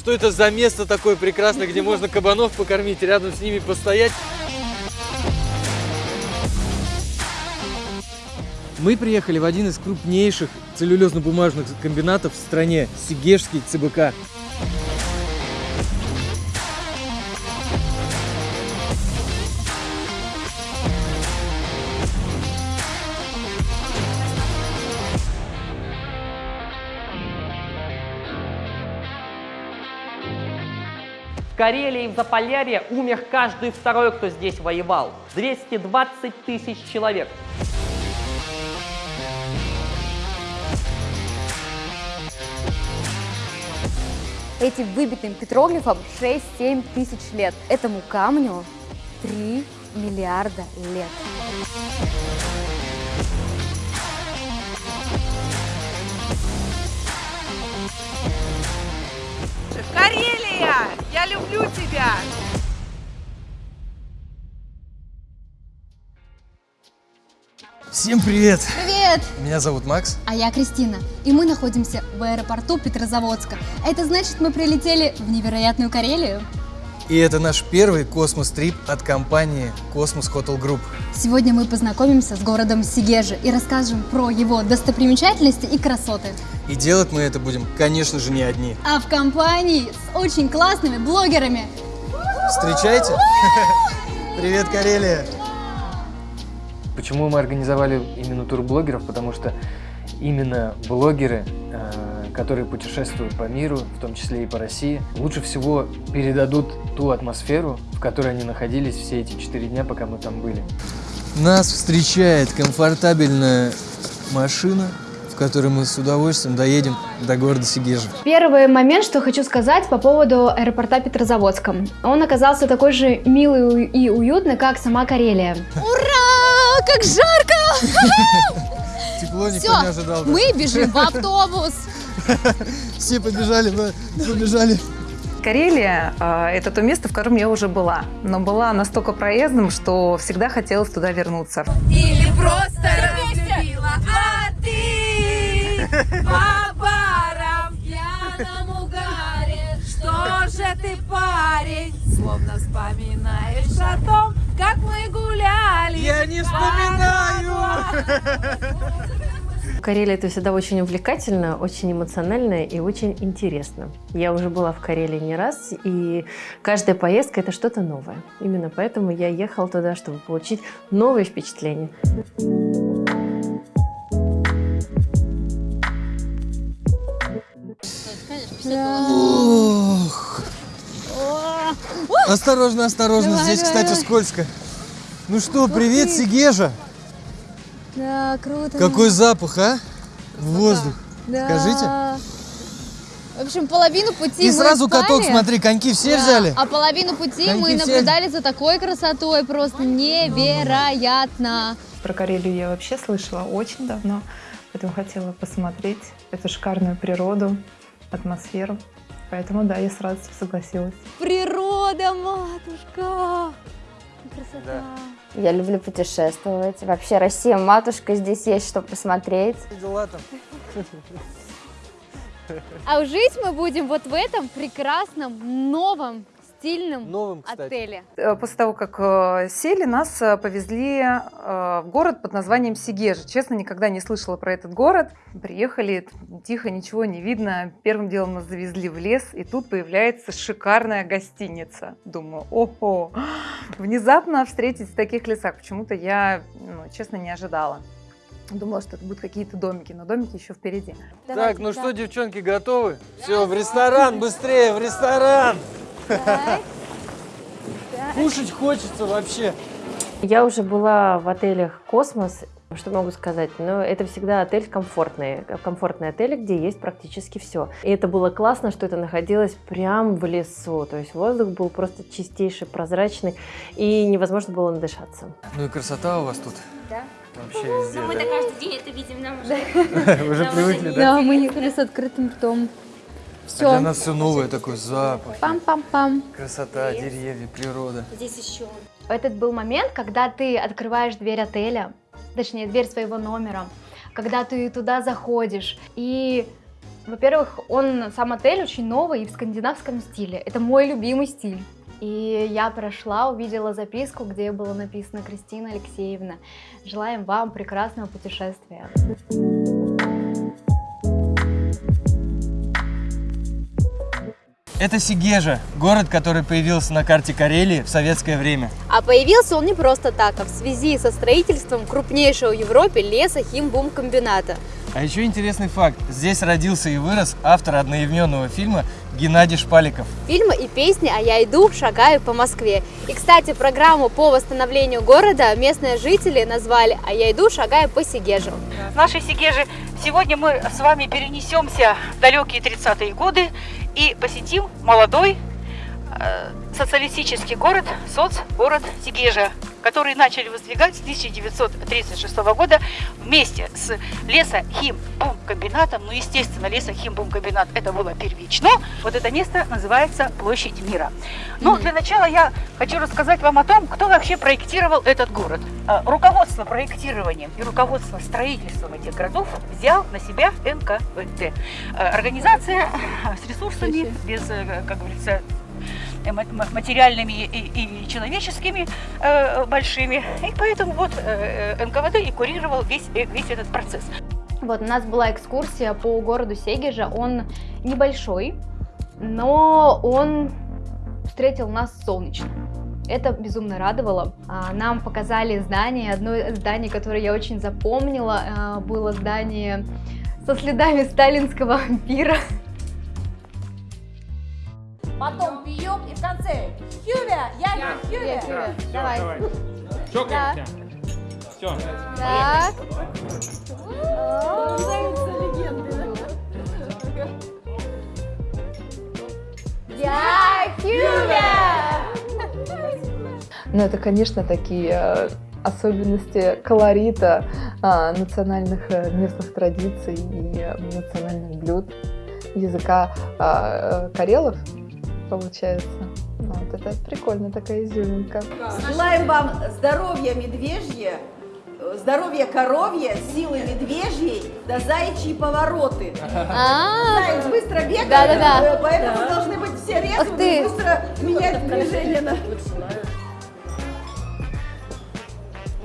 что это за место такое прекрасное, где можно кабанов покормить, рядом с ними постоять. Мы приехали в один из крупнейших целлюлезно-бумажных комбинатов в стране, Сигежский ЦБК. Карелии в Заполярье умер каждый второй, кто здесь воевал. 220 тысяч человек. Этим выбитым петроглифом 6-7 тысяч лет. Этому камню 3 миллиарда лет. Карелия, я люблю тебя! Всем привет! Привет! Меня зовут Макс. А я Кристина, и мы находимся в аэропорту Петрозаводска. Это значит, мы прилетели в невероятную Карелию. И это наш первый космос-трип от компании Cosmos Hotel Group. Сегодня мы познакомимся с городом Сигежи и расскажем про его достопримечательности и красоты. И делать мы это будем, конечно же, не одни. А в компании с очень классными блогерами. Встречайте! Привет, Карелия! Почему мы организовали именно тур блогеров? Потому что именно блогеры, э, которые путешествуют по миру, в том числе и по России, лучше всего передадут ту атмосферу, в которой они находились все эти четыре дня, пока мы там были. Нас встречает комфортабельная машина, в которой мы с удовольствием доедем до города Сигежа. Первый момент, что хочу сказать по поводу аэропорта Петрозаводска. Он оказался такой же милый и уютный, как сама Карелия. Ура! Как жарко! Тепло никто Все, не ожидал. да? мы бежим в автобус. Все побежали, мы побежали. Карелия э, это то место, в котором я уже была, но была настолько проездом, что всегда хотелось туда вернуться. Или просто разлюбила, а ты по барам в пьяном угаре. Что же ты, парень, словно вспоминаешь о том, как мы гуляли. Я не вспоминаю! Карелия это всегда очень увлекательно, очень эмоционально и очень интересно. Я уже была в Карелии не раз, и каждая поездка это что-то новое. Именно поэтому я ехала туда, чтобы получить новые впечатления. Ох. Осторожно, осторожно, Давай, здесь, давай, кстати, давай. скользко. Ну что, привет, Сигежа! Да, круто. Какой запах, а? Воздух. Да. Скажите. В общем, половину пути И мы сразу каток, спали. смотри, коньки все Да, взяли. А половину пути Коньки мы все- наблюдали за такой красотой, просто невероятно. Про Карелию я вообще слышала очень давно, поэтому хотела посмотреть эту шикарную природу, атмосферу. Поэтому да, я с радостью согласилась. Природа, матушка! Красота. Я люблю путешествовать. Вообще Россия, матушка, здесь есть что посмотреть. Дела там. А жить мы будем вот в этом прекрасном, новом, стильном Новым, кстати. отеле. Э, После того, как э, сели, нас э, повезли в город под названием Сигежа. Честно, никогда не слышала про этот город. Приехали, тихо, ничего не видно. Первым делом нас завезли в лес, и тут появляется шикарная гостиница. Думаю, ого, внезапно встретить в таких лесах. Почему-то я, ну, честно, не ожидала. Думала, что это будут какие-то домики, но домики еще впереди. Так, ну что, девчонки, готовы? Все, в ресторан, быстрее, в ресторан! Кушать хочется вообще. Я уже была в отелях «Космос», что могу сказать, но это всегда отель комфортный, комфортный отель, где есть практически все. И это было классно, что это находилось прямо в лесу, то есть воздух был просто чистейший, прозрачный, и невозможно было надышаться. Ну и красота у вас тут. Да. Вообще везде, Мы да? каждый день это видим, нам уже Уже привыкли, да? Да, мы ехали с открытым ртом. А Все. для нас все новое, такой запах, Пам-пам-пам. красота, деревья, природа. здесь еще. Этот был момент, когда ты открываешь дверь отеля, точнее, дверь своего номера, когда ты туда заходишь, и Во-первых, он сам отель очень новый и в скандинавском стиле. Это мой любимый стиль. И я прошла, увидела записку, где было написано «Кристина Алексеевна, желаем вам прекрасного путешествия». Это Сигежа, город, который появился на карте Карелии в советское время. А появился он не просто так, а в связи со строительством крупнейшего в Европе леса химбумкомбината. А еще интересный факт. Здесь родился и вырос автор одноименного фильма Геннадий Шпаликов. Фильмы и песни «А я иду, шагаю по Москве». И, кстати, программу по восстановлению города местные жители назвали «А я иду, шагаю по Сигежу». С нашей Сигежи сегодня мы с вами перенесемся в далекие 30-е годы и посетим молодой э, социалистический город, соцгород Сигежа, который начали воздвигать с 1936 года вместе с лесохимбумкомбинатом. Ну, естественно, лесохимбумкомбинат это было первично. Вот это место называется Площадь Мира. Но для начала я хочу рассказать вам о том, кто вообще проектировал этот город. Э, Руководство проектированием и руководство строительством этих городов взял на себя НКВД. Э, Организация с ресурсами, без, э, как говорится, материальными и, и человеческими э, большими. И поэтому вот э, э, НКВД и курировал весь, э, весь этот процесс. Вот, у нас была экскурсия по городу Сегежа. Он небольшой, но он встретил нас солнечно. Это безумно радовало. А, Нам показали здание, одно из зданий, которое я очень запомнила, а, было здание со следами сталинского пира. Потом пьем и в конце. Хювя, я Хювя. Хювя, давай. Чокаемся. Все. Так. Я Хювя! Ну, это, конечно, такие э, особенности колорита а, национальных э, местных традиций и э, национальных блюд, языка а, карелов, получается. Вот это прикольно, такая изюминка. Желаем вам здоровья медвежье, здоровья коровье, силы медвежьей, да заячьи повороты. А. Заяц быстро бегает, э, поэтому Да. должны быть все ты. быстро менять движение.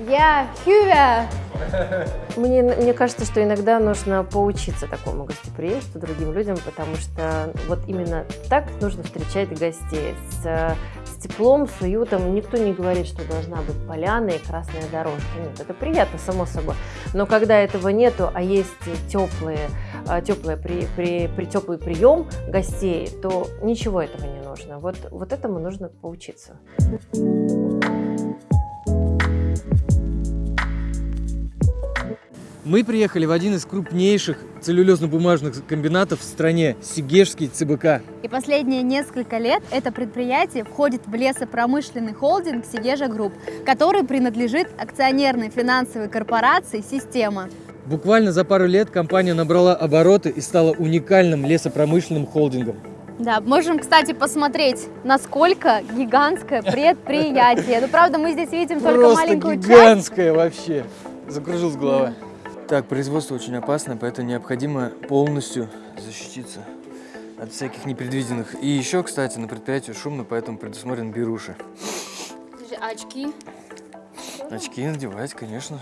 Я Хювя! Мне, мне кажется, что иногда нужно поучиться такому гостеприимству другим людям, потому что вот именно так нужно встречать гостей. С, с теплом, с уютом. Никто не говорит, что должна быть поляна и красная дорожка. Нет, это приятно, само собой. Но когда этого нету, а есть теплые, теплые при, при, при, теплый прием гостей, то ничего этого не нужно. Вот, вот этому нужно поучиться. Мы приехали в один из крупнейших целлюлезно-бумажных комбинатов в стране – Сегежский ЦБК. И последние несколько лет это предприятие входит в лесопромышленный холдинг Segezha Group, который принадлежит акционерной финансовой корпорации «Система». Буквально за пару лет компания набрала обороты и стала уникальным лесопромышленным холдингом. Да, можем, кстати, посмотреть, насколько гигантское предприятие. Ну, правда, мы здесь видим только Просто маленькую часть. гигантская вообще. Закружилась голова. Так, производство очень опасное, поэтому необходимо полностью защититься от всяких непредвиденных. И еще, кстати, на предприятии шумно, поэтому предусмотрен беруши. Очки. Очки надевать, конечно.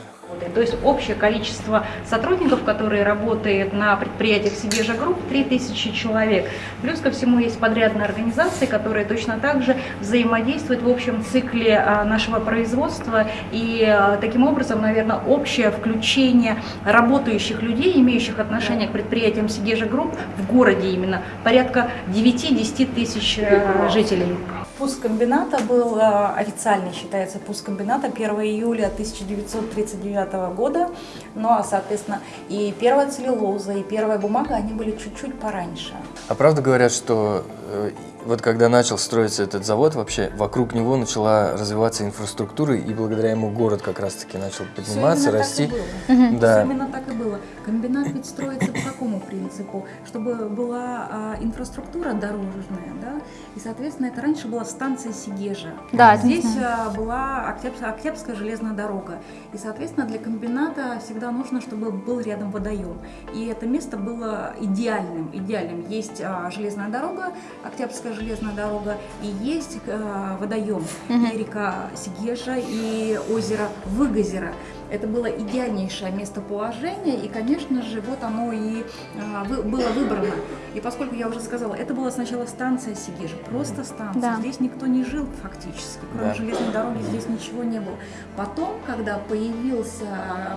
То есть общее количество сотрудников, которые работают на предприятиях Segezha Group, 3000 человек. Плюс ко всему есть подрядные организации, которые точно так же взаимодействуют в общем цикле а, нашего производства. И а, таким образом, наверное, общее включение работающих людей, имеющих отношение к предприятиям Segezha Group в городе именно, порядка 9-10 тысяч э, жителей. Пуск комбината был э, официально считается пуск комбината 1 июля 1939 года. Ну а, соответственно, и первая целлюлоза, и первая бумага, они были чуть-чуть пораньше. А правда говорят, что э, вот когда начал строиться этот завод, вообще вокруг него начала развиваться инфраструктура, и благодаря ему город как раз-таки начал подниматься, расти. Так и было. Да. Всё именно так и было. Комбинат ведь строится по какому принципу? Чтобы была а, инфраструктура дорожная, да? И, соответственно, это раньше была станция Сигежа. Да, Здесь э, была Октябрь- Октябрьская железная дорога. И, соответственно, для комбината всегда нужно, чтобы был рядом водоем. И это место было идеальным. идеальным. Есть а, железная дорога, Октябрьская железная дорога, и есть э, водоем. Мгм. И река Сигежа, и озеро Выгозеро. Это было идеальнейшее местоположение, и, конечно же, вот оно и а, вы- было выбрано. И поскольку я уже сказала, это была сначала станция Сигежа, просто станция. Да. Здесь никто не жил фактически, кроме Да. железной дороги здесь ничего не было. Потом, когда появился,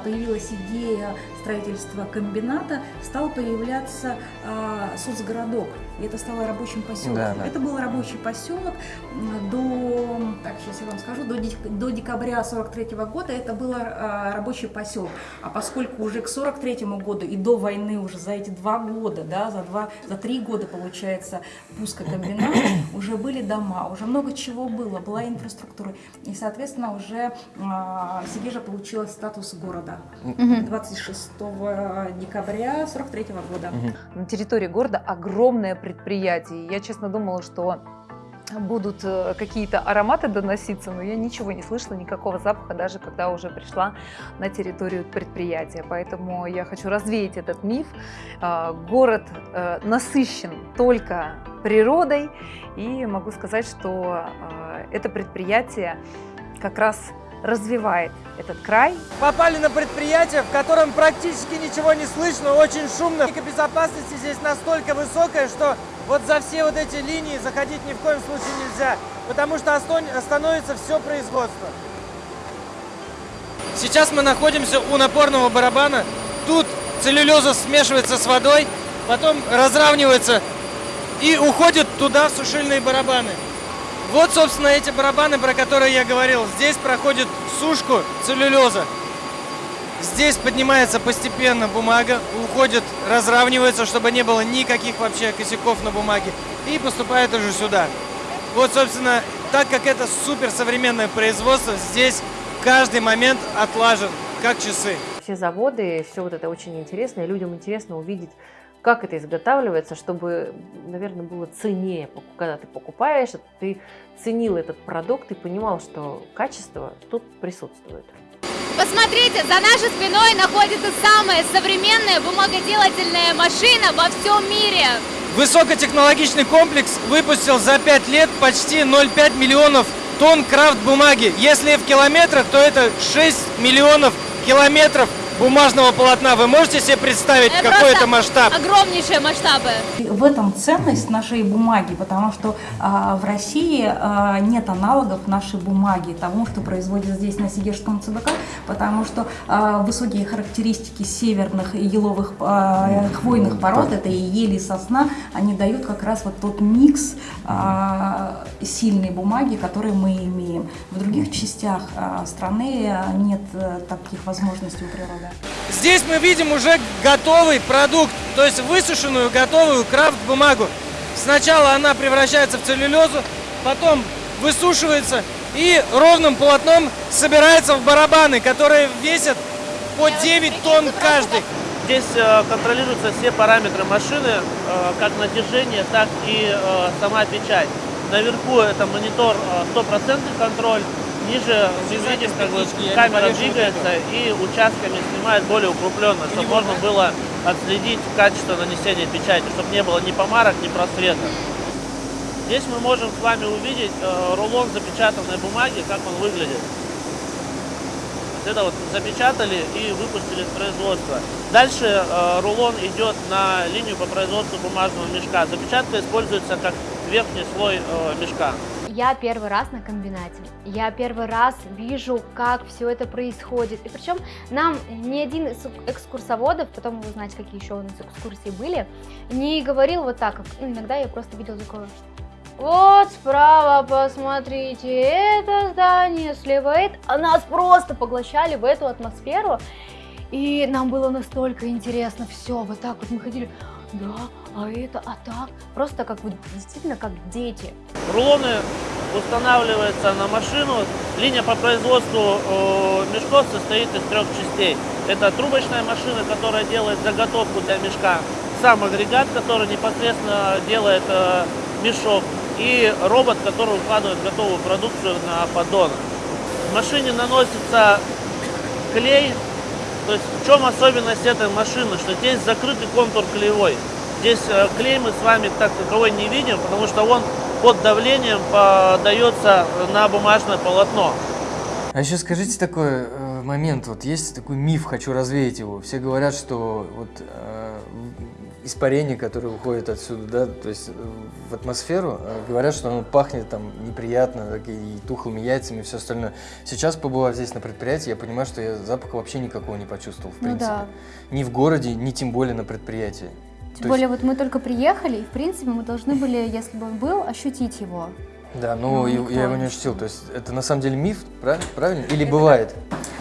появилась идея строительства комбината, стал появляться а, соцгородок, и это стало рабочим поселком. Да, да. Это был рабочий поселок до, так сейчас я вам скажу, до, до декабря 43 года это был а, рабочий поселок. А поскольку уже к 43 году и до войны уже за эти два года, да, за два, за три года получается пуска комбината, уже были дома, уже много чего было, была инфраструктура. И, соответственно, уже а, Сигежа получила статус города Мгм. 26 декабря 43 года. На территории города огромное предприятие. Я, честно, думала, что будут э, какие-то ароматы доноситься, но я ничего не слышала, никакого запаха, даже когда уже пришла на территорию предприятия. Поэтому я хочу развеять этот миф. А, Город э, насыщен только природой, и могу сказать, что э, это предприятие как раз развивает этот край. Попали на предприятие, в котором практически ничего не слышно, очень шумно. Безопасности здесь настолько высокая, что вот за все вот эти линии заходить ни в коем случае нельзя, потому что остановится все производство. Сейчас мы находимся у напорного барабана. Тут целлюлеза смешивается с водой, потом разравнивается и уходит туда в сушильные барабаны. Вот, собственно, эти барабаны, про которые я говорил. Здесь проходит сушку целлюлеза. Здесь поднимается постепенно бумага, уходит, разравнивается, чтобы не было никаких вообще косяков на бумаге. И поступает уже сюда. Вот, собственно, так как это суперсовременное производство, здесь каждый момент отлажен, как часы. Все заводы, все вот это очень интересно, и людям интересно увидеть, как это изготавливается, чтобы, наверное, было ценнее, когда ты покупаешь, ты ценил этот продукт и понимал, что качество тут присутствует. Посмотрите, за нашей спиной находится самая современная бумагоделательная машина во всем мире. Высокотехнологичный комплекс выпустил за 5 лет почти 0,5 миллионов тонн крафт бумаги. Если в километрах, то это 6 миллионов километров бумажного полотна. Вы можете себе представить, Это какой это масштаб? Огромнейшие масштабы. И В этом ценность нашей бумаги, потому что а, в России а, нет аналогов нашей бумаги, тому, что производят здесь на Сигежском ЦБК, потому что а, высокие характеристики северных и еловых а, хвойных пород, это и ели, и сосна, они дают как раз вот тот микс а, сильной бумаги, который мы имеем. В других частях а, страны а, нет э, таких возможностей у природы. Здесь мы видим уже готовый продукт, то есть высушенную готовую крафт-бумагу. Сначала она превращается в целлюлезу, потом высушивается и ровным полотном собирается в барабаны, которые весят по 9 тонн каждый. Здесь э, контролируются все параметры машины, э, как натяжение, так и э, сама печать. Наверху это монитор э, стопроцентный контроль, ниже видим, как бы камера двигается и участками снимает более укрупленно, чтобы можно было отследить качество нанесения печати, чтобы не было ни помарок, ни просветов. Здесь мы можем с вами увидеть э, рулон запечатанной бумаги, как он выглядит. Вот Это вот запечатали и выпустили в производство. Дальше э, рулон идет на линию по производству бумажного мешка. Запечатка используется как верхний слой э, мешка. Я первый раз на комбинате. Я первый раз вижу, как все это происходит. И причем нам ни один из экскурсоводов, потом вы узнаете, какие еще у нас экскурсии были, не говорил вот так, как ну, иногда я просто видел такое, вот справа, посмотрите, это здание, слева это. А нас просто поглощали в эту атмосферу. И нам было настолько интересно все. Вот так вот мы ходили, да, а это, а так. Просто как вот действительно как дети. Рулоны устанавливаются на машину. Линия по производству э, мешков состоит из трех частей. Это трубочная машина, которая делает заготовку для мешка. Сам агрегат, который непосредственно делает э, мешок. и робот, который укладывает готовую продукцию на поддон. В машине наносится клей. То есть в чем особенность этой машины, что здесь закрытый контур клеевой. Здесь э, клей мы с вами так таковой не видим, потому что он под давлением подается на бумажное полотно. А еще скажите такой э, момент, вот есть такой миф, хочу развеять его. Все говорят, что вот э, испарение, которое выходит отсюда, да, то есть в атмосферу, говорят, что оно пахнет там неприятно, так, и тухлыми яйцами и все остальное. Сейчас, побывав здесь на предприятии, я понимаю, что я запаха вообще никакого не почувствовал, в Ну принципе. да. Ни в городе, ни тем более на предприятии. Тем То более, есть- вот мы только приехали, и, в принципе, мы должны были, если бы он был, ощутить его. Да, но Ну, я- его не ощутил. То есть это на самом деле миф, прав- правильно? Или бывает?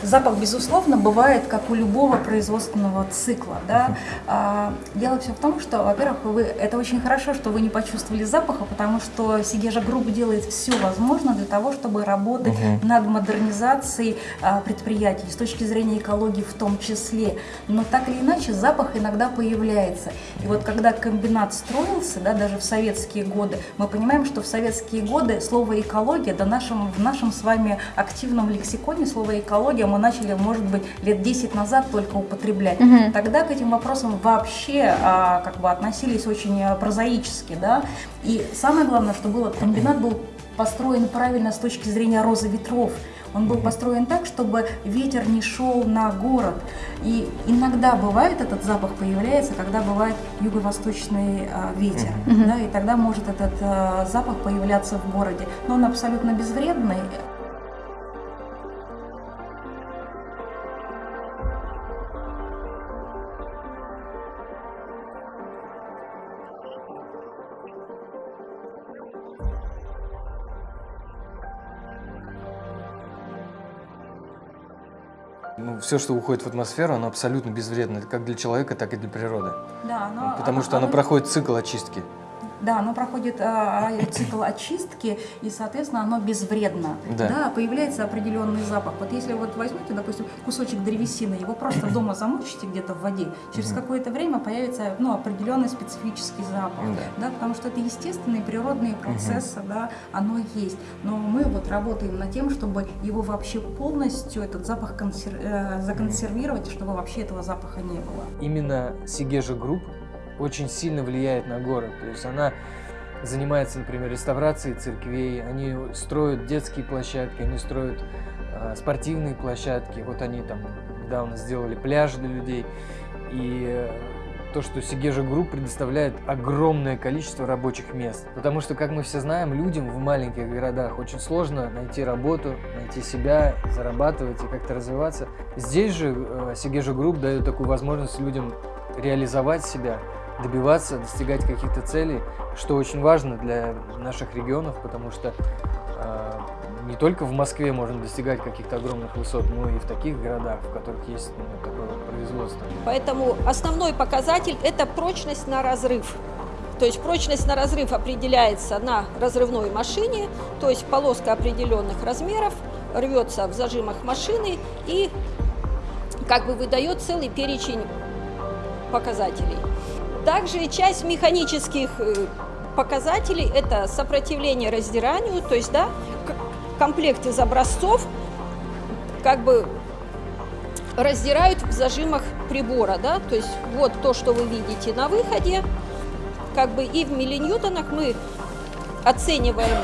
Запах, безусловно, бывает, как у любого производственного цикла. Да? А, дело все в том, что, во-первых, вы, это очень хорошо, что вы не почувствовали запаха, потому что Segezha Group делает все возможное для того, чтобы работать Мгм. над модернизацией а, предприятий, с точки зрения экологии в том числе. Но так или иначе запах иногда появляется. И вот когда комбинат строился, да, даже в советские годы, мы понимаем, что в советские годы слово экология, да нашем, в нашем с вами активном лексиконе слово экология мы начали, может быть, лет 10 назад только употреблять. Мгм. Тогда к этим вопросам вообще а, как бы относились очень а, прозаически, да. И самое главное, что было, комбинат был построен правильно с точки зрения розы ветров. Он был построен так, чтобы ветер не шел на город. И иногда бывает этот запах появляется, когда бывает юго-восточный а, ветер. Да, и тогда может этот а, запах появляться в городе. Но он абсолютно безвредный. Все, что уходит в атмосферу, оно абсолютно безвредно, как для человека, так и для природы. Да, но Потому что оно проходит цикл очистки. Да, оно проходит а, цикл очистки, и, соответственно, оно безвредно. Да. появляется определенный запах. Вот если вот возьмете, допустим, кусочек древесины, его просто дома замочите где-то в воде, через Мгм. какое-то время появится ну, определенный специфический запах. Да. Да, потому что это естественные природные процессы, да, оно есть. Но мы вот работаем над тем, чтобы его вообще полностью, этот запах консер- э, законсервировать, чтобы вообще этого запаха не было. Именно Segezha Group очень сильно влияет на город. То есть она занимается, например, реставрацией церквей, они строят детские площадки, они строят э, спортивные площадки. Вот они там недавно сделали пляж для людей. И э, то, что Segezha Group предоставляет огромное количество рабочих мест. Потому что, как мы все знаем, людям в маленьких городах очень сложно найти работу, найти себя, зарабатывать и как-то развиваться. Здесь же э, Сигежа Групп дает такую возможность людям реализовать себя, добиваться, достигать каких-то целей, что очень важно для наших регионов, потому что э, не только в Москве можно достигать каких-то огромных высот, но и в таких городах, в которых есть ну, такое производство. Поэтому основной показатель – это прочность на разрыв. То есть прочность на разрыв определяется на разрывной машине, то есть полоска определенных размеров рвется в зажимах машины и как бы выдает целый перечень показателей. Также часть механических э, показателей – это сопротивление раздиранию, то есть да, комплект из образцов как бы раздирают в зажимах прибора, да, то есть вот то, что вы видите на выходе, как бы и в миллиньютонах мы оцениваем,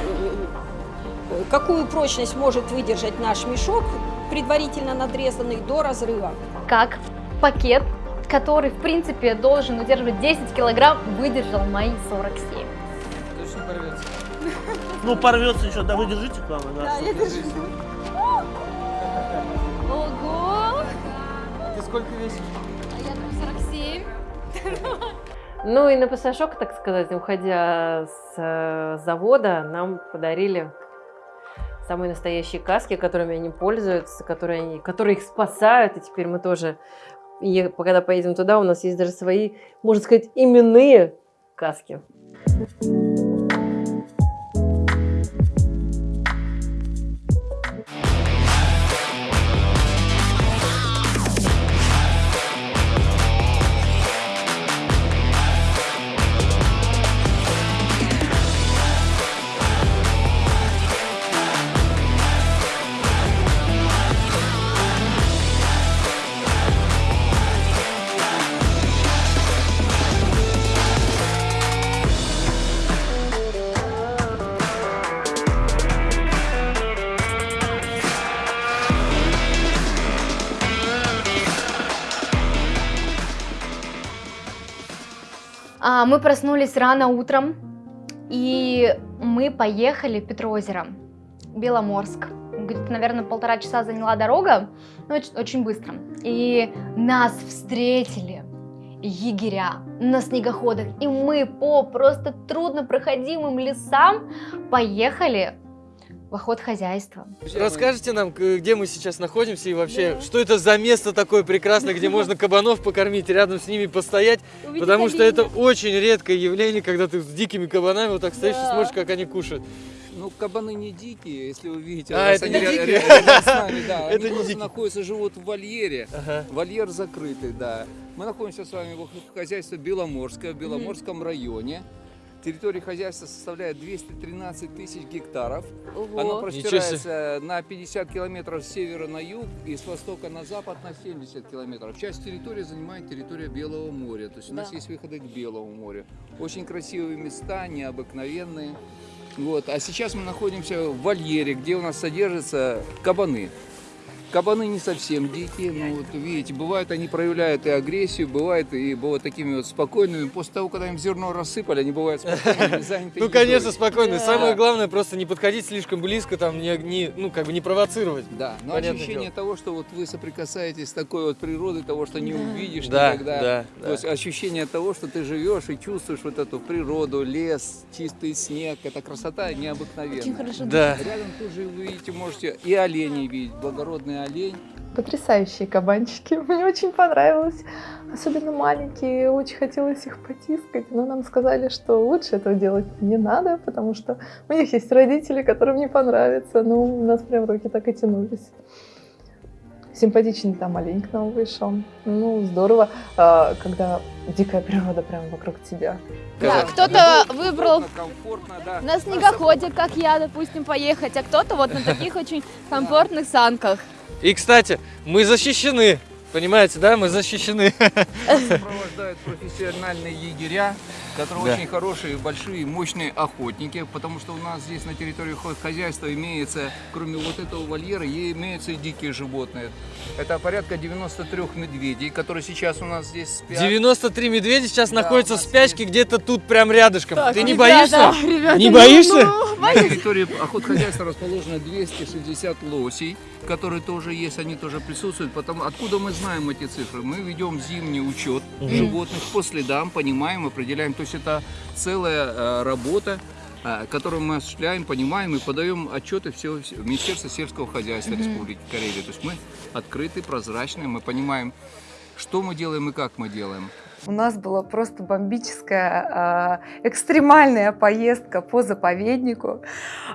э, какую прочность может выдержать наш мешок, предварительно надрезанный до разрыва. Как пакет, который, в принципе, должен удерживать 10 килограмм, выдержал мои 47. Точно порвется. Ну, порвется еще, да, вы держите, главное, да. Да, я держу. Ого! Ты сколько весишь? А я думаю, 47. Ну и на пасашок, так сказать, уходя с э, завода, нам подарили самые настоящие каски, которыми они пользуются, которые, они, которые их спасают. И теперь мы тоже, е- когда поедем туда, у нас есть даже свои, можно сказать, именные каски. А, мы проснулись рано утром, и мы поехали в Петроозеро, Беломорск. Где-то, наверное, полтора часа заняла дорога, но очень, быстро. И нас встретили егеря на снегоходах, и мы по просто трудно проходимым лесам поехали в охот хозяйства. Расскажите нам, где мы сейчас находимся и вообще, что это за место такое прекрасное, где можно кабанов покормить, рядом с ними постоять, Увидеть потому что оленя. это очень редкое явление, когда ты с дикими кабанами вот так стоишь и смотришь, как они кушают. Ну, кабаны не дикие, если вы видите. А, это они не дикие? ря- рядом с нами, да. Это Они не просто дикие. находятся, живут в вольере. Ага. Вольер закрытый, да. Мы находимся с вами в хозяйстве Беломорское, в Беломорском районе. Территория хозяйства составляет 213 тысяч гектаров. Ого. Оно Ничего простирается на 50 километров с севера на юг и с востока на запад на 70 километров. Часть территории занимает территория Белого моря. То есть у нас Да. есть выходы к Белому морю. Очень красивые места, необыкновенные. Вот. А сейчас мы находимся в вольере, где у нас содержатся кабаны. Кабаны не совсем дикие, но вот видите, бывает они проявляют и агрессию, бывает и бывают такими вот спокойными. После того, когда им зерно рассыпали, они бывают спокойными, заняты Ну, конечно, спокойно. Да. Самое главное просто не подходить слишком близко, там, не, не- ну, как бы не провоцировать. Да, но ощущение того, что вот вы соприкасаетесь с такой вот природой, того, что не увидишь Да, никогда. да, То есть ощущение того, что ты живешь и чувствуешь вот эту природу, лес, чистый снег, эта красота необыкновенная. Очень хорошо Да. Рядом тоже вы видите, можете и оленей видеть, олень. Потрясающие кабанчики. Мне очень понравилось. Особенно маленькие. Очень хотелось их потискать. Но нам сказали, что лучше этого делать не надо, потому что у них есть родители, которым не понравится. Ну, у нас прям руки так и тянулись. Симпатичный там олень к нам вышел. Ну, здорово, а, когда дикая природа прям вокруг тебя. Да, кто-то выбрал комфортно, да. на снегоходе, как я, допустим, поехать, а кто-то вот на таких очень комфортных санках. И, кстати, мы защищены. Понимаете, да? Мы защищены. Сопровождают профессиональные егеря, которые Да. очень хорошие, большие, мощные охотники, потому что у нас здесь на территории хозяйства имеется, кроме вот этого вольера, имеются и дикие животные. Это порядка 93 медведей, которые сейчас у нас здесь спят. 93 медведя сейчас Да, находятся в спячке где-то тут прям рядышком. Так, Ты не ребята, боишься? ребята, не ну, боишься? На территории охотхозяйства расположено 260 лосей, которые тоже есть, они тоже присутствуют. Потому, откуда мы знаем эти цифры? Мы ведем зимний учет животных по следам, понимаем, определяем. То есть это целая э, работа, э, которую мы осуществляем, понимаем и подаем отчеты все в Министерство сельского хозяйства. Республики Карелия. То есть мы открыты, прозрачны, мы понимаем, что мы делаем и как мы делаем. У нас была просто бомбическая, а, экстремальная поездка по заповеднику,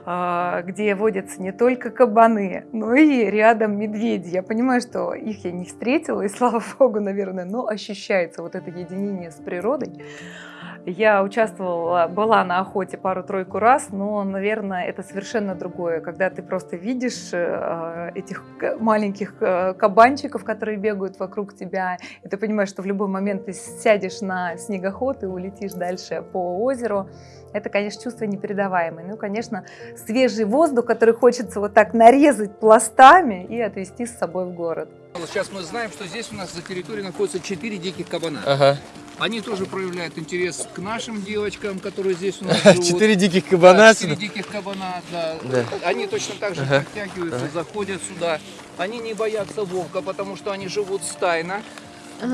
а, где водятся не только кабаны, но и рядом медведи. Я понимаю, что их я не встретила, и слава богу, наверное, но ощущается вот это единение с природой. Я участвовала, была на охоте пару-тройку раз, но, наверное, это совершенно другое, когда ты просто видишь э, этих маленьких э, кабанчиков, которые бегают вокруг тебя, и ты понимаешь, что в любой момент ты сядешь на снегоход и улетишь дальше по озеру. Это, конечно, чувство непередаваемое. Ну, конечно, свежий воздух, который хочется вот так нарезать пластами и отвезти с собой в город. Сейчас мы знаем, что здесь у нас за территорией находится 4 диких кабана. Ага. Они тоже проявляют интерес к нашим девочкам, которые здесь у нас живут. Четыре диких кабана Да, четыре отсюда. диких кабана, да. Да. Они точно так же Ага. подтягиваются, Ага. заходят сюда. Они не боятся волка, потому что они живут стайно.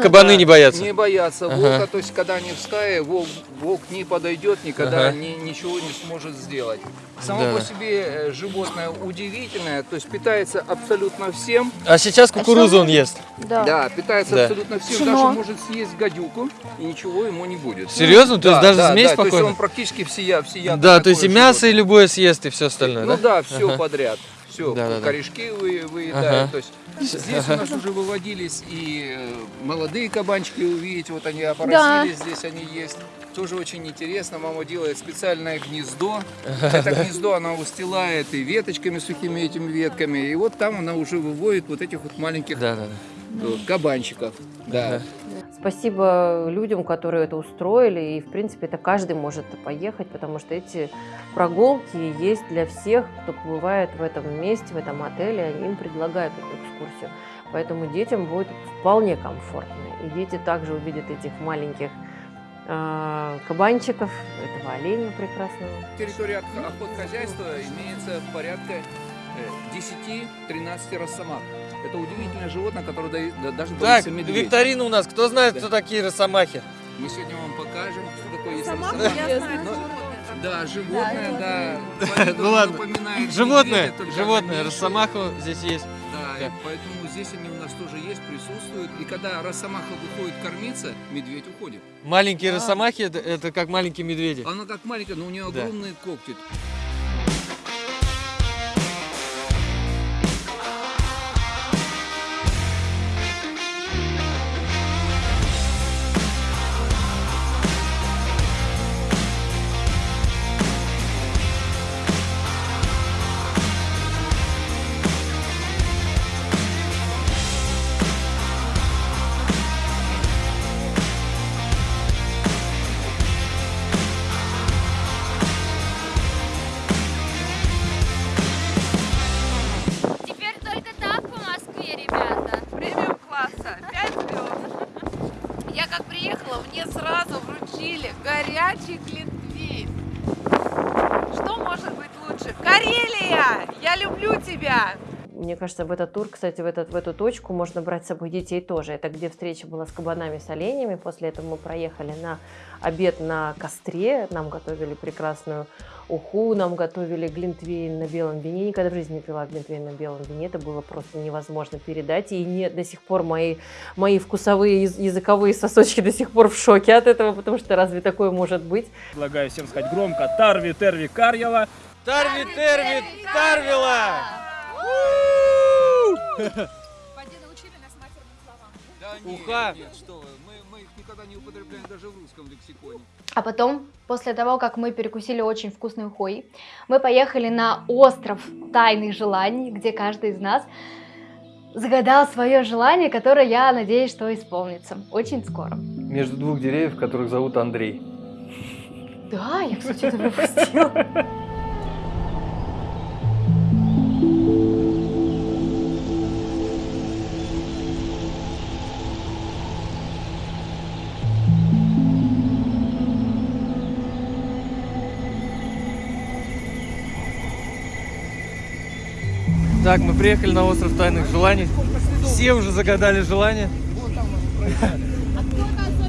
Кабаны не боятся? Не боятся Ага. волка, то есть когда они в стае, волк, волк не подойдет, никогда Ага. ни- ничего не сможет сделать. Само Да. по себе э, животное удивительное, то есть питается абсолютно всем. А сейчас кукурузу он ест. Да, питается Да. абсолютно всем. Пшено. Даже может съесть гадюку, и ничего ему не будет. Серьезно? То есть Да, даже да, змей да, То есть спокойно? он практически всея, всея Да, то есть и мясо, и любое съест, и все остальное, Ну да? да, все Ага. подряд. Все, Да, да, да. корешки вы, выедают. Ага. То есть здесь у нас уже выводились и э, молодые кабанчики увидите, вот они опоросились, здесь они есть. Тоже очень интересно. Мама делает специальное гнездо. Это да. гнездо она устилает и веточками, сухими этими ветками. И вот там она уже выводит вот этих вот маленьких э, кабанчиков. Да. Спасибо людям, которые это устроили, и, в принципе, это каждый может поехать, потому что эти прогулки есть для всех, кто бывает в этом месте, в этом отеле, они им предлагают эту экскурсию. Поэтому детям будет вполне комфортно. И дети также увидят этих маленьких а, кабанчиков, этого оленя прекрасного. Территория ох- охотхозяйства имеется порядка э, 10-13 росомах. Это удивительное животное, которое да- даже Так, боится медведя. викторина у нас. Кто знает, Да. кто такие росомахи? Мы сегодня вам покажем, что такое есть Росомаха, росомаха. я знаю, Ну, животное Да, животное, да. Ну ладно. Животное, медведя, животное, меньше. росомаха здесь есть. Да, Да. поэтому здесь они у нас тоже есть, присутствуют. И когда росомаха выходит кормиться, медведь уходит. Маленькие росомахи это, это как маленькие медведи. Она как маленькая, но у нее Да. огромные когти. Кажется, в этот тур, кстати, в, этот, в эту точку можно брать с собой детей тоже. Это где встреча была с кабанами, с оленями. После этого мы проехали на обед на костре. Нам готовили прекрасную уху, нам готовили глинтвейн на белом вине. Никогда в жизни не пила глинтвейн на белом вине. Это было просто невозможно передать. И не, до сих пор мои, мои вкусовые, яз- языковые сосочки до сих пор в шоке от этого, потому что разве такое может быть? Предлагаю всем сказать громко Тарви Терви Карьела. Тарви Терви Тарвила! Да нет, Уха. нет, что вы, мы, мы их никогда не употребляем даже в русском лексиконе. А потом, после того, как мы перекусили очень вкусной ухой, мы поехали на остров тайных желаний, где каждый из нас загадал свое желание, которое, я надеюсь, что исполнится очень скоро. Между двух деревьев, которых зовут Андрей. Да, я, кстати, это пропустила. Так, мы приехали на остров тайных желаний. Все уже загадали желание.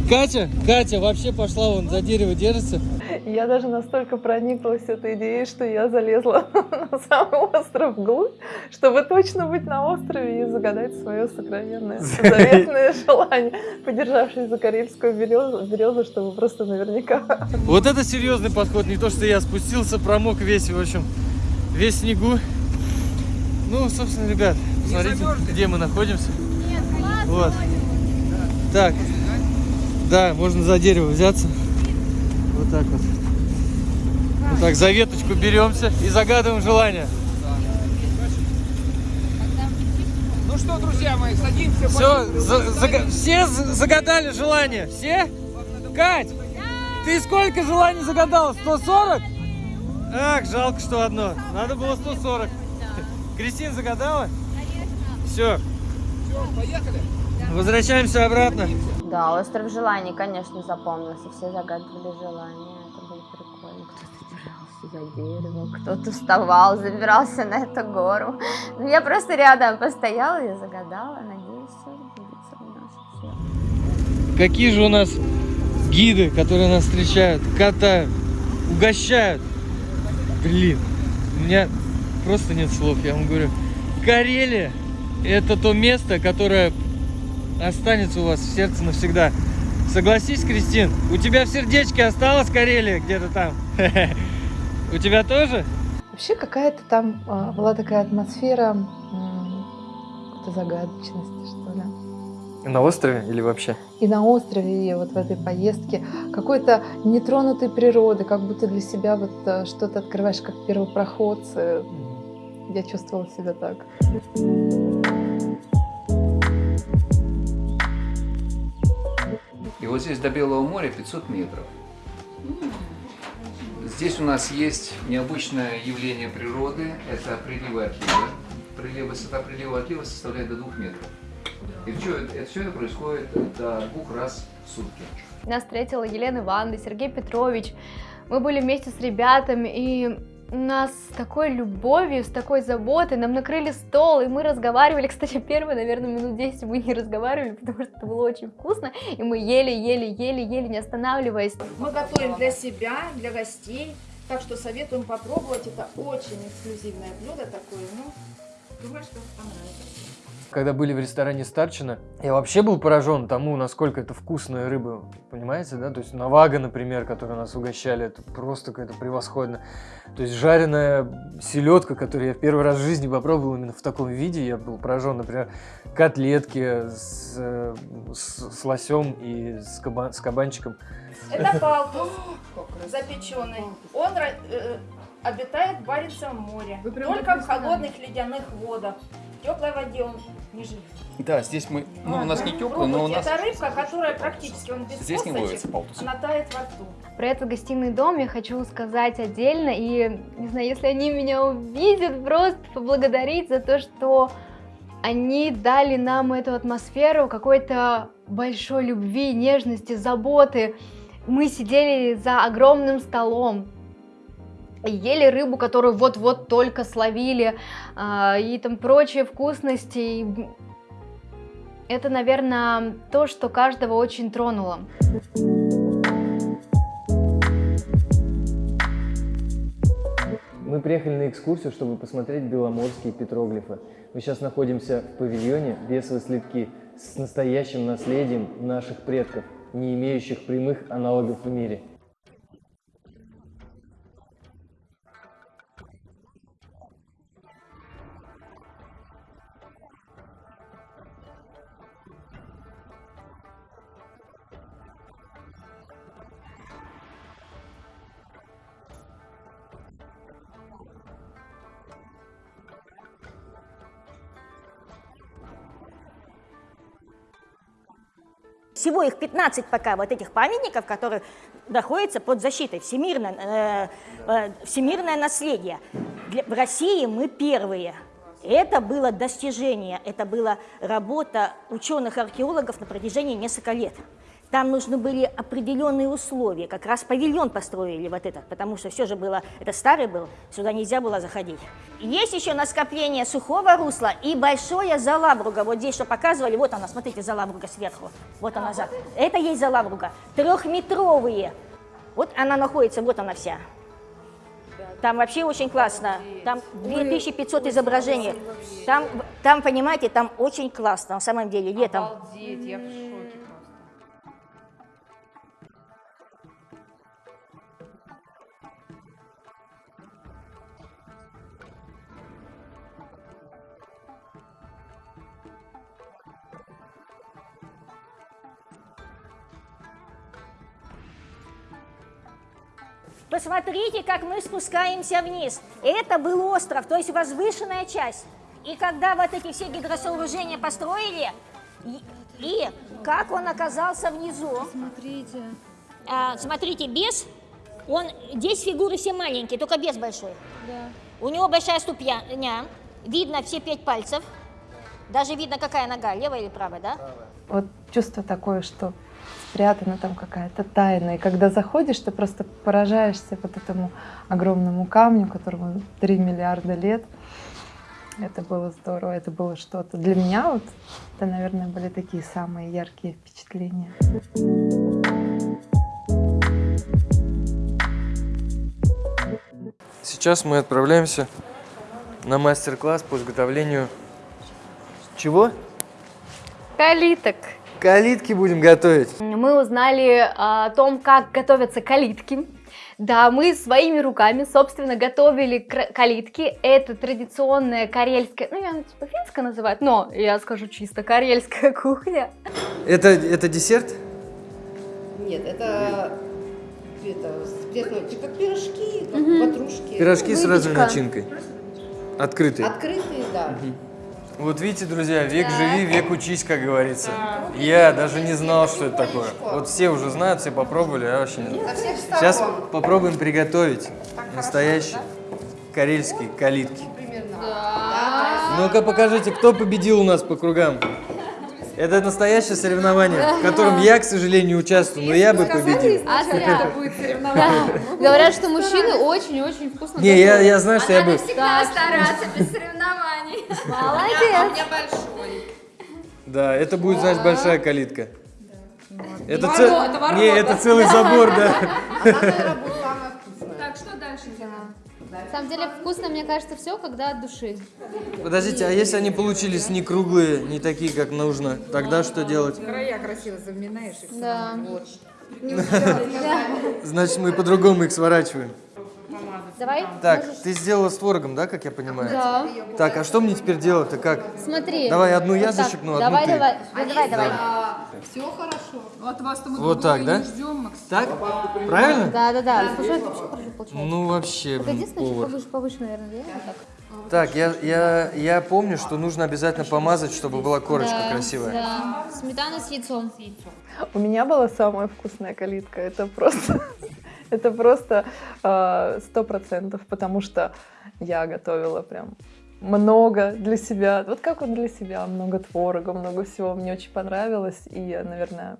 Катя, Катя вообще пошла вон за дерево держится. Я даже настолько прониклась этой идеей, что я залезла на самый остров вглубь, чтобы точно быть на острове и загадать свое сокровенное, заветное желание, подержавшись за карельскую березу, березу, чтобы просто наверняка Вот это серьезный подход, не то что я спустился, промок весь, в общем, весь снегу. Ну, собственно, ребят, смотрите, где мы находимся. Вот. Так, да, можно за дерево взяться. Вот так вот. Вот так, за веточку беремся и загадываем желание. Ну что, друзья мои, садимся. Все, пошли. все за- загадали желание? Все? Кать, ты сколько желаний загадала? 140? Ах, жалко, что одно. Надо было 140. Кристина загадала? Все, Всё, поехали. возвращаемся обратно. Да, остров желаний, конечно, запомнился. Все загадывали желания. Это было прикольно. Кто-то держался за деревом, кто-то вставал, забирался на эту гору. Ну, я просто рядом постояла, я загадала. Надеюсь, все сбудется у нас всех. Какие же у нас гиды, которые нас встречают, катают, угощают. Блин, у меня просто нет слов, я вам говорю. Карелия – это то место, которое останется у вас в сердце навсегда. Согласись, Кристин, у тебя в сердечке осталась Карелия где-то там? У тебя тоже? Вообще какая-то там а, была такая атмосфера какой-то загадочности, что ли. На острове или вообще? И на острове, и вот в этой поездке какой-то нетронутой природы, как будто для себя вот э, что-то открываешь, как первопроходцы. Я чувствовала себя так. И вот здесь до Белого моря 500 метров. Здесь у нас есть необычное явление природы. Это приливы и отливы. Прилив, высота прилива и отлива составляет до 2 метров. И все, это, все это происходит до двух раз в сутки. Нас встретила Елена Ивановна, Сергей Петрович. Мы были вместе с ребятами, и нас с такой любовью, с такой заботой, нам накрыли стол, и мы разговаривали, кстати, первые, наверное, минут 10 мы не разговаривали, потому что это было очень вкусно, и мы ели, ели, ели, ели, не останавливаясь. Мы готовим для себя, для гостей, так что советуем попробовать. Это очень эксклюзивное блюдо такое, ну, думаю, что понравится. Когда были в ресторане Старчина, я вообще был поражен тому, насколько это вкусная рыба, понимаете, да? То есть навага, например, которую нас угощали, это просто какое-то превосходно. То есть жареная селедка, которую я в первый раз в жизни попробовал именно в таком виде, я был поражен, например, котлетки с, с, с лосем и с, каба, с кабанчиком. Это палтус запеченный. Он э, обитает в Баренцевом море, только в холодных ледяных водах. В теплой воде он не живет. Да, здесь мы, ну у нас не теплый, но у нас... Это рыбка, которая практически, он без Здесь не косточек, ловится палтус. она тает во рту. Про этот гостиный дом я хочу сказать отдельно, и, не знаю, если они меня увидят, просто поблагодарить за то, что они дали нам эту атмосферу какой-то большой любви, нежности, заботы. Мы сидели за огромным столом, ели рыбу, которую вот-вот только словили, а, и там прочие вкусности. Это, наверное, то, что каждого очень тронуло. Мы приехали на экскурсию, чтобы посмотреть беломорские петроглифы. Мы сейчас находимся в павильоне «Бесовые слитки» с настоящим наследием наших предков, не имеющих прямых аналогов в мире. Всего их 15 пока вот этих памятников, которые находятся под защитой. Всемирное, э, э, всемирное наследие. Для, в России мы первые. Это было достижение, это была работа ученых-археологов на протяжении нескольких лет. Там нужны были определенные условия. Как раз павильон построили вот этот, потому что все же было, это старый был, сюда нельзя было заходить. Есть еще на скопление сухого русла и большое залабруга. Вот здесь что показывали, вот она, смотрите, залабруга сверху. Вот она, за. это есть залабруга. Трехметровые. Вот она находится, вот она вся. Там вообще очень классно. Там 2500 изображений. Там, там, понимаете, там очень классно, на самом деле, летом. Обалдеть, я в шоке Посмотрите, как мы спускаемся вниз. Это был остров, то есть возвышенная часть. И когда вот эти все гидросооружения построили, и, и как он оказался внизу. Смотрите. А, смотрите, без, он, здесь фигуры все маленькие, только без большой. Да. У него большая ступня, видно все пять пальцев. Даже видно, какая нога, левая или правая, да? Вот чувство такое, что спрятана там какая-то тайна. И когда заходишь, ты просто поражаешься вот этому огромному камню, которому 3 миллиарда лет. Это было здорово, это было что-то. Для меня вот это, наверное, были такие самые яркие впечатления. Сейчас мы отправляемся на мастер-класс по изготовлению чего? Калиток. Калитки будем готовить. Мы узнали о том, как готовятся калитки. Да, мы своими руками, собственно, готовили калитки. Это традиционная карельская, ну, я типа финская называют, но я скажу чисто карельская кухня. Это, это десерт? Нет, это, это типа пирожки, как Мгм. ватрушки. Пирожки с разной начинкой. Открытые. Открытые, да. Вот видите, друзья, век живи, век учись, как говорится. Я даже не знал, что это такое. Вот все уже знают, все попробовали, я вообще не знаю. Сейчас попробуем приготовить настоящие карельские калитки. Ну-ка покажите, кто победил у нас по кругам. Это настоящее соревнование, в котором я, к сожалению, участвую, но я бы победил. А зря. будет соревнование. Говорят, что мужчины очень-очень вкусно Не, я, я знаю, что я бы... Всегда стараться без соревнований. Молодец. большой. Да, это будет, значит, большая калитка. Это, цел- это Не, это целый забор, да. На самом деле вкусно, мне кажется, все, когда от души. Подождите, а если они получились не круглые, не такие, как нужно, тогда что делать? Края красиво заминаешь и все. Да. Вот. Значит, мы по-другому их сворачиваем. Давай. Так, можешь- ты сделала с творогом, да, как я понимаю? Да. Так, а что мне теперь делать-то как? Смотри. Давай одну я Вот зачеркну, одну давай, ты. Давай, давай, давай, давай. Все хорошо. От вас-то мы Вот так, да? не ждем, Макс. Так? Правильно? Да, да, да. Слушай, это вообще хорошо получается. Ну, вообще, единственное, повар. повыше, повыше, наверное, да? Вот так. Так, я, я, я помню, что нужно обязательно помазать, чтобы была корочка Да, красивая. Да. Сметана с яйцом. У меня была самая вкусная калитка. Это просто, это просто э, сто процентов, потому что я готовила прям много для себя. Вот как вот для себя, много творога, много всего. Мне очень понравилось, и, наверное,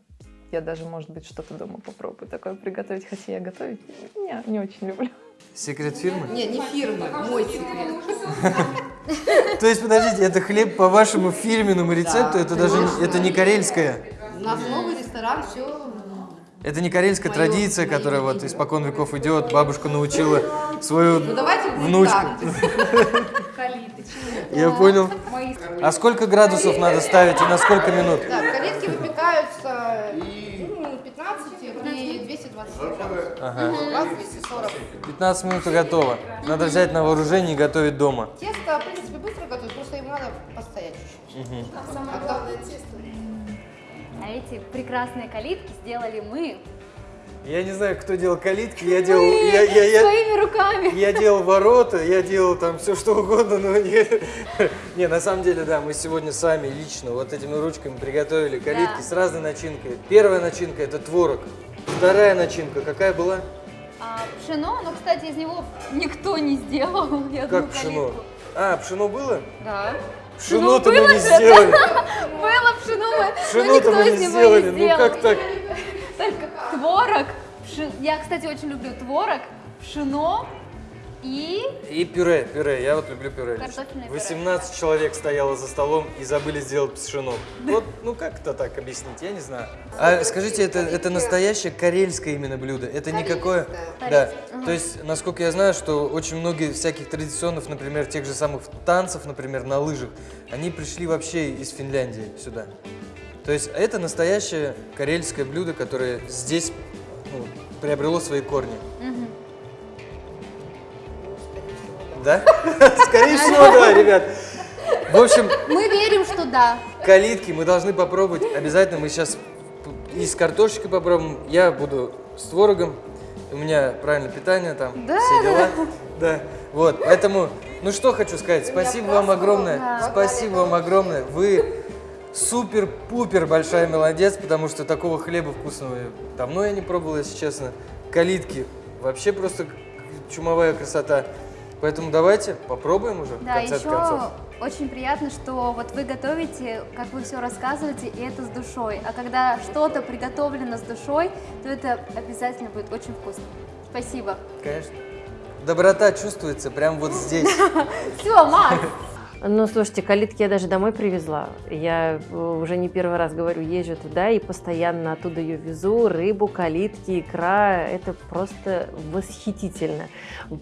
я даже, может быть, что-то дома попробую такое приготовить, хотя я готовить не, не очень люблю. Секрет фирмы? Не, не фирмы, мой секрет. То есть, подождите, это хлеб по вашему фирменному рецепту, это даже не- это не карельская? У нас новый ресторан, все. Это не карельская Моё- традиция, которая вот испокон веков идет. Бабушка научила свою Ну давайте внучку. Я понял. А сколько градусов надо ставить и на сколько минут? Так, калитки выпекаются ну, 15 при 220 градусах. Ага. У вас 240. 15 минут и готово. Надо взять на вооружение и готовить дома. Тесто, в принципе, быстро готовить, просто им надо постоять чуть-чуть. А главное тесто. А эти прекрасные калитки сделали мы. Я не знаю, кто делал калитки, я делал... Я, я, я, Своими руками. я делал ворота, я делал там все что угодно, но не... Не, на самом деле, да, мы сегодня сами лично вот этими ручками приготовили калитки с разной начинкой. Первая начинка – это творог. Вторая начинка какая была? А, пшено, но, кстати, из него никто не сделал одну Как пшено? калитку. А, пшено было? Да. Пшено-то мы было не же, сделали. Было пшено, мы- но никто из не него сделали. Ну сделал. как так? Только творог, Я, кстати, очень люблю творог, пшено и... И пюре, пюре. Я вот люблю пюре. Картофельное пюре. 18 человек стояло за столом и забыли сделать пшено. Вот, ну как это так объяснить, я не знаю. А скажите, это, это настоящее карельское именно блюдо? Это никакое... Да. Ага. То есть, насколько я знаю, что очень многие всяких традиционных, например, тех же самых танцев, например, на лыжах, они пришли вообще из Финляндии сюда. То есть это настоящее карельское блюдо, которое здесь ну, приобрело свои корни. Мгм. Да? Скорее всего, да, ребят. В общем, Мы верим, что да. калитки мы должны попробовать. Обязательно мы сейчас и с картошечкой попробуем. Я буду с творогом. У меня правильное питание там, Да. все дела. Да. Вот, поэтому, ну что хочу сказать, спасибо вам огромное. Да. Спасибо вам огромное. Вы супер-пупер большая молодец, потому что такого хлеба вкусного давно я не пробовал, если честно. Калитки вообще просто чумовая красота. Поэтому давайте попробуем уже Да, еще концов. очень приятно, что вот вы готовите, как вы все рассказываете, и это с душой. А когда что-то приготовлено с душой, то это обязательно будет очень вкусно. Спасибо. Конечно. Доброта чувствуется прямо вот здесь. Все, Макс. Ну, слушайте, калитки я даже домой привезла. Я э, уже не первый раз говорю, езжу туда и постоянно оттуда ее везу. Рыбу, калитки, икра. Это просто восхитительно.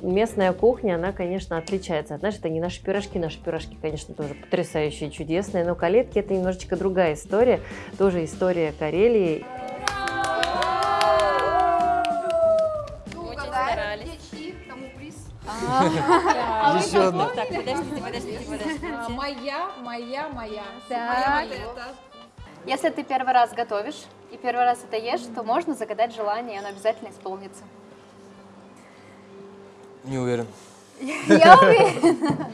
Местная кухня, она, конечно, отличается. Знаешь, это не наши пирожки. Наши пирожки, конечно, тоже потрясающие, чудесные. Но калитки – это немножечко другая история. Тоже история Карелии. А вы Еще одна. Так, подождите, подождите, подождите. А, Моя, моя, моя. Так. Если ты первый раз готовишь и первый раз это ешь, то можно загадать желание, и оно обязательно исполнится. Не уверен. Я уверена.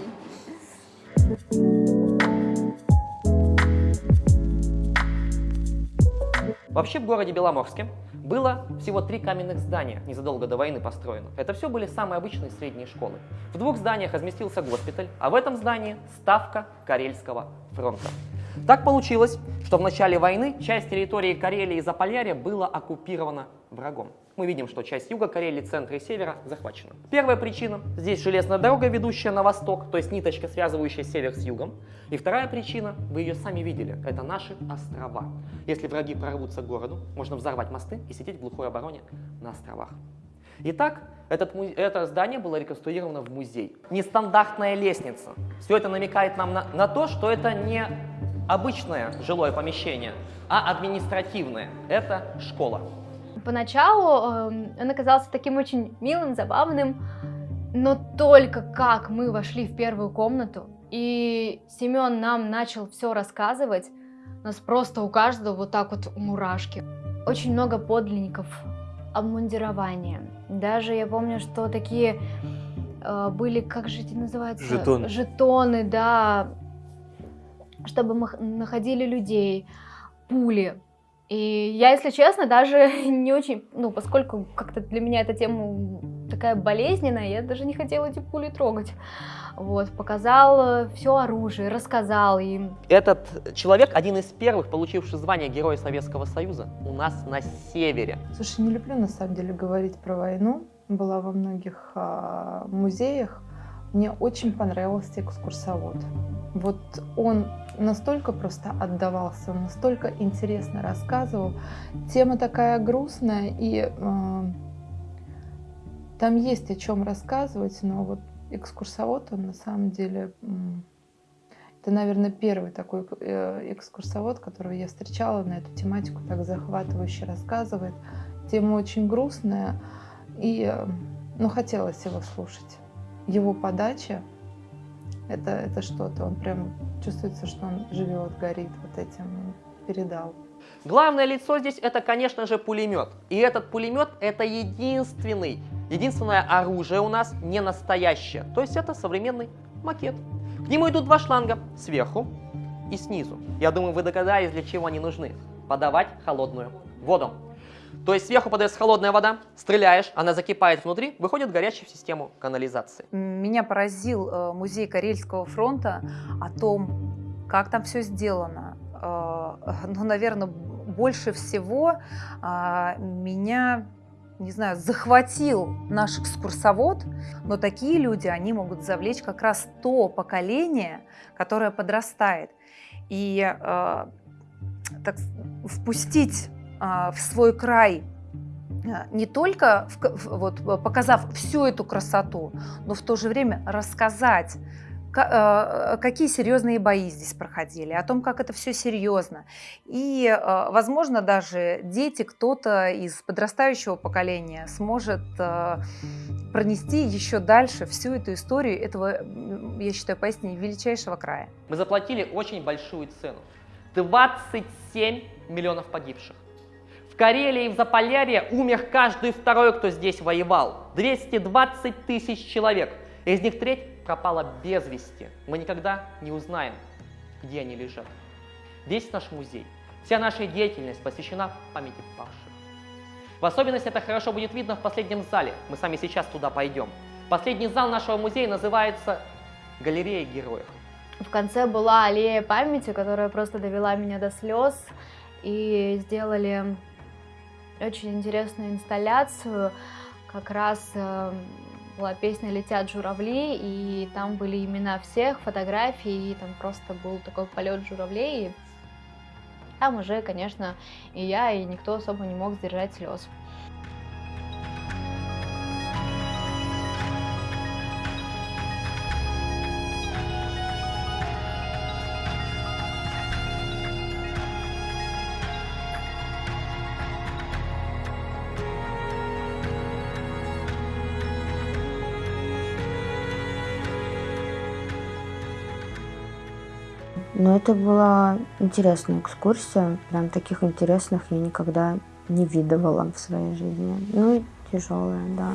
Вообще в городе Беломорске было всего три каменных здания, незадолго до войны построенных. Это все были самые обычные средние школы. В двух зданиях разместился госпиталь, а в этом здании ставка Карельского фронта. Так получилось, что в начале войны часть территории Карелии и Заполярья была оккупирована врагом. Мы видим, что часть юга Карелии, центра и севера захвачена. Первая причина – здесь железная дорога, ведущая на восток, то есть ниточка, связывающая север с югом. И вторая причина, вы ее сами видели, это наши острова. Если враги прорвутся к городу, можно взорвать мосты и сидеть в глухой обороне на островах. Итак, этот, это здание было реконструировано в музей. Нестандартная лестница. Все это намекает нам на, на то, что это не обычное жилое помещение, а административное. Это школа. Поначалу э, он оказался таким очень милым, забавным, но только как мы вошли в первую комнату, и Семен нам начал все рассказывать, у нас просто у каждого вот так вот мурашки. Очень много подлинников, обмундирования. Даже я помню, что такие э, были, как же эти называются? Жетоны. Жетоны, да, чтобы мы находили людей, пули. И я, если честно, даже не очень, ну, поскольку как-то для меня эта тема такая болезненная, я даже не хотела эти пули трогать. Вот, показал все оружие, рассказал им. Этот человек один из первых, получивший звание Героя Советского Союза у нас на севере. Слушай, не люблю на самом деле говорить про войну. Была во многих а, музеях. Мне очень понравился экскурсовод. Вот он настолько просто отдавался, он настолько интересно рассказывал. Тема такая грустная, и э, там есть о чем рассказывать, но вот экскурсовод, он на самом деле, это, наверное, первый такой э, экскурсовод, которого я встречала на эту тематику, так захватывающе рассказывает. Тема очень грустная, и, э, ну, хотелось его слушать. Его подача, это, это что-то, он прям чувствуется, что он живет, горит вот этим, передал. Главное лицо здесь это, конечно же, пулемет. И этот пулемет это единственный, единственное оружие у нас не настоящее. То есть это современный макет. К нему идут два шланга сверху и снизу. Я думаю, вы догадались, для чего они нужны. Подавать холодную воду. То есть сверху подается холодная вода, стреляешь, она закипает внутри, выходит горячая в систему канализации. Меня поразил э, музей Карельского фронта о том, как там все сделано. Э, ну, наверное, больше всего а, меня не знаю, захватил наш экскурсовод, но такие люди, они могут завлечь как раз то поколение, которое подрастает. И э, так, впустить в свой край э, не только в, вот, показав всю эту красоту, но в то же время рассказать Э, какие серьезные бои здесь проходили, о том, как это все серьезно. И, э, возможно, даже дети, кто-то из подрастающего поколения сможет э, пронести еще дальше всю эту историю этого, я считаю, поистине величайшего края. Мы заплатили очень большую цену. 27 миллионов погибших. Карелии и в Заполярье умер каждый второй, кто здесь воевал. 220 тысяч человек. Из них треть пропала без вести. Мы никогда не узнаем, где они лежат. Весь наш музей, вся наша деятельность посвящена памяти павших. В особенности это хорошо будет видно в последнем зале. Мы сами сейчас туда пойдем. Последний зал нашего музея называется «Галерея героев». В конце была аллея памяти, которая просто довела меня до слез. И сделали очень интересную инсталляцию как раз эм, была песня «Летят журавли», и там были имена всех, фотографии, и там просто был такой полет журавлей. И там уже, конечно, и я, и никто особо не мог сдержать слез. Но это была интересная экскурсия. Прям таких интересных я никогда не видывала в своей жизни. Ну, тяжелая, да.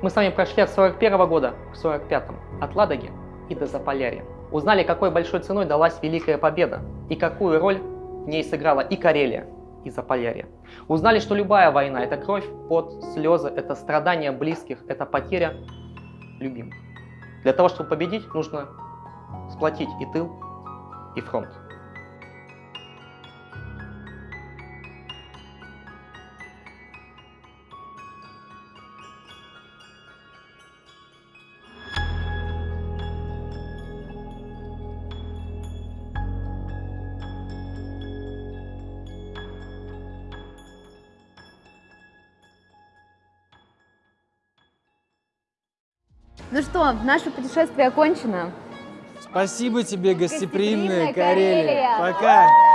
Мы с вами прошли от 41 года к 45 от Ладоги и до Заполярья. Узнали, какой большой ценой далась Великая Победа и какую роль в ней сыграла и Карелия, и Заполярье. Узнали, что любая война – это кровь, пот, слезы, это страдания близких, это потеря любимых. Для того, чтобы победить, нужно сплотить и тыл, и фронт. Ну что, наше путешествие окончено. Спасибо тебе, гостеприимная Гостеприимная Карелия. Карелия. Пока.